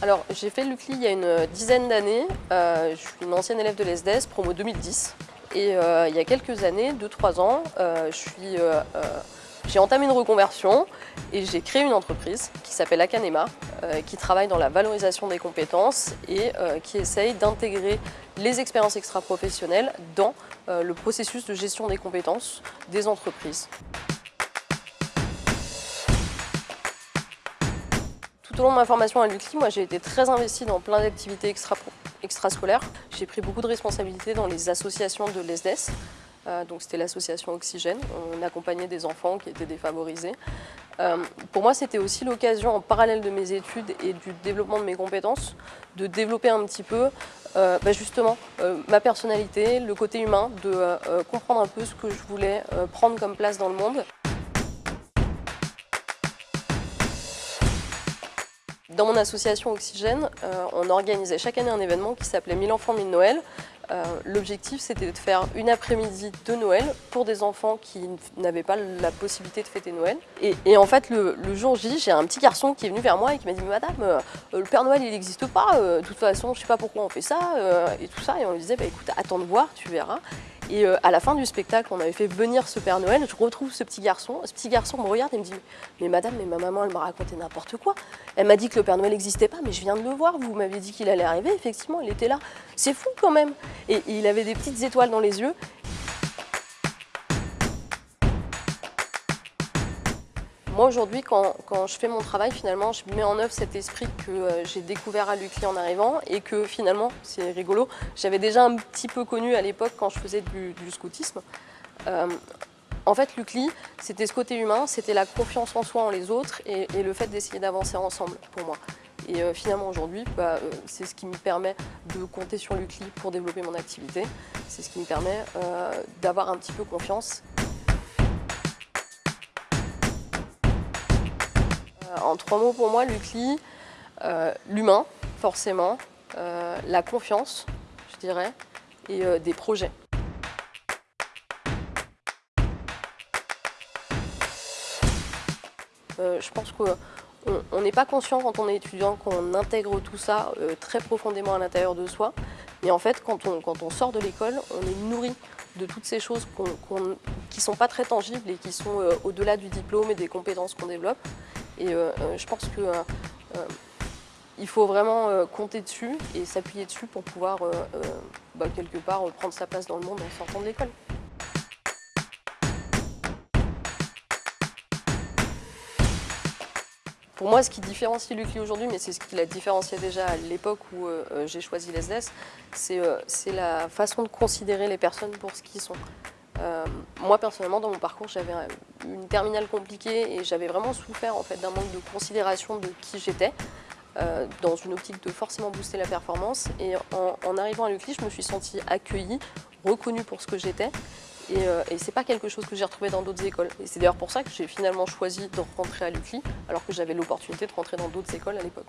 Alors, j'ai fait l'UCLI il y a une dizaine d'années. Euh, je suis une ancienne élève de l'ESDES, promo 2010. Et euh, il y a quelques années, 2-3 ans, euh, j'ai entamé une reconversion et j'ai créé une entreprise qui s'appelle Akanema, qui travaille dans la valorisation des compétences et qui essaye d'intégrer les expériences extra-professionnelles dans le processus de gestion des compétences des entreprises. Tout ma formation à l'UCLI, moi j'ai été très investie dans plein d'activités extra, extrascolaires. J'ai pris beaucoup de responsabilités dans les associations de l'ESDES. Euh, donc c'était l'association Oxygène. On accompagnait des enfants qui étaient défavorisés. Euh, pour moi, c'était aussi l'occasion, en parallèle de mes études et du développement de mes compétences, de développer un petit peu euh, bah, justement ma personnalité, le côté humain, de comprendre un peu ce que je voulais prendre comme place dans le monde. Dans mon association Oxygène, euh, on organisait chaque année un événement qui s'appelait 1000 enfants, 1000 Noël. Euh, l'objectif, c'était de faire une après-midi de Noël pour des enfants qui n'avaient pas la possibilité de fêter Noël. Et, en fait, le, jour J, j'ai un petit garçon qui est venu vers moi et qui m'a dit « Madame, euh, le Père Noël, il n'existe pas. de toute façon, je ne sais pas pourquoi on fait ça. et tout ça. Et on lui disait bah, Écoute, attends de voir, tu verras. » Et euh, à la fin du spectacle, on avait fait venir ce Père Noël, je retrouve ce petit garçon. Ce petit garçon me regarde et me dit « Mais madame, mais ma maman, elle m'a raconté n'importe quoi. Elle m'a dit que le Père Noël n'existait pas, mais je viens de le voir. Vous m'avez dit qu'il allait arriver. Effectivement, il était là. C'est fou quand même. » Et il avait des petites étoiles dans les yeux. Moi aujourd'hui, quand, je fais mon travail, finalement, je mets en œuvre cet esprit que euh, j'ai découvert à l'UCLI en arrivant et que finalement, c'est rigolo, j'avais déjà un petit peu connu à l'époque quand je faisais du, scoutisme. Euh, en fait, l'UCLI, c'était ce côté humain, c'était la confiance en soi, en les autres et, le fait d'essayer d'avancer ensemble pour moi. Et euh, finalement aujourd'hui, bah, c'est ce qui me permet de compter sur l'UCLI pour développer mon activité. C'est ce qui me permet d'avoir un petit peu confiance. En trois mots pour moi, l'UCLI, euh, l'humain, forcément, euh, la confiance, je dirais, et euh, des projets. je pense qu'on n'est pas conscient quand on est étudiant qu'on intègre tout ça très profondément à l'intérieur de soi. Mais en fait, quand on, on sort de l'école, on est nourri de toutes ces choses qui ne sont pas très tangibles et qui sont au-delà du diplôme et des compétences qu'on développe. Et euh, euh, je pense qu'il euh, faut vraiment compter dessus et s'appuyer dessus pour pouvoir bah, quelque part prendre sa place dans le monde en sortant de l'école. Pour moi, ce qui différencie l'UCLI aujourd'hui, mais c'est ce qui l'a différencié déjà à l'époque où j'ai choisi l'ESDES, c'est la façon de considérer les personnes pour ce qu'ils sont. Euh, moi personnellement dans mon parcours j'avais une terminale compliquée et j'avais vraiment souffert en fait d'un manque de considération de qui j'étais euh, dans une optique de forcément booster la performance et en, arrivant à l'UCLI je me suis sentie accueillie, reconnue pour ce que j'étais et, euh, et c'est pas quelque chose que j'ai retrouvé dans d'autres écoles et c'est d'ailleurs pour ça que j'ai finalement choisi de rentrer à l'UCLI alors que j'avais l'opportunité de rentrer dans d'autres écoles à l'époque.